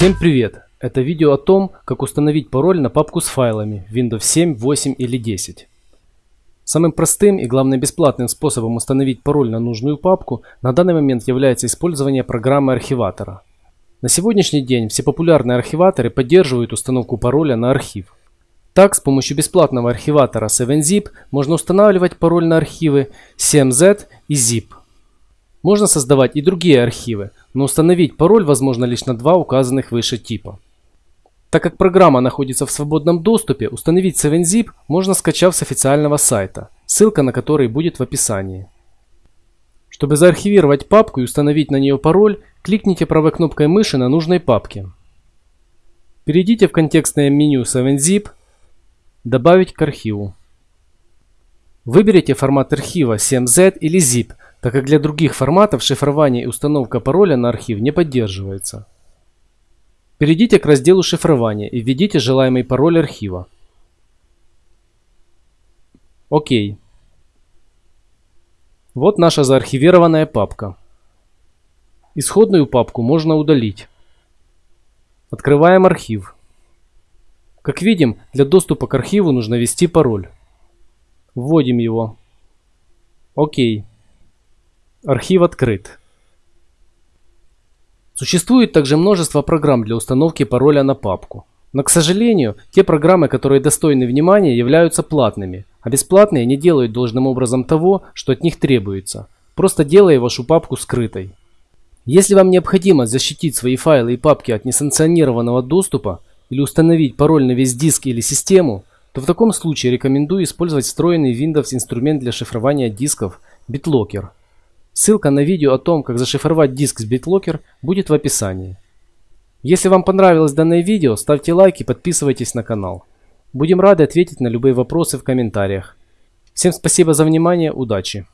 Всем привет! Это видео о том, как установить пароль на папку с файлами Windows 7, 8 или 10. Самым простым и главное бесплатным способом установить пароль на нужную папку на данный момент является использование программы архиватора. На сегодняшний день все популярные архиваторы поддерживают установку пароля на архив. Так, с помощью бесплатного архиватора 7zip можно устанавливать пароль на архивы 7z и zip. Можно создавать и другие архивы, но установить пароль возможно лишь на два указанных выше типа. Так как программа находится в свободном доступе, установить 7zip можно скачав с официального сайта, ссылка на который будет в описании. Чтобы заархивировать папку и установить на нее пароль, кликните правой кнопкой мыши на нужной папке. Перейдите в контекстное меню 7zip, добавить к архиву. Выберите формат архива 7z или zip, так как для других форматов шифрование и установка пароля на архив не поддерживается. Перейдите к разделу шифрования и введите желаемый пароль архива. Окей. Вот наша заархивированная папка. Исходную папку можно удалить. Открываем архив. Как видим, для доступа к архиву нужно ввести пароль. Вводим его. Окей. Архив открыт. Существует также множество программ для установки пароля на папку. Но, к сожалению, те программы, которые достойны внимания, являются платными, а бесплатные не делают должным образом того, что от них требуется, просто делая вашу папку скрытой. Если вам необходимо защитить свои файлы и папки от несанкционированного доступа или установить пароль на весь диск или систему, то в таком случае рекомендую использовать встроенный Windows инструмент для шифрования дисков BitLocker – Ссылка на видео о том, как зашифровать диск с BitLocker будет в описании. Если вам понравилось данное видео, ставьте лайк и подписывайтесь на канал. Будем рады ответить на любые вопросы в комментариях. Всем спасибо за внимание, удачи!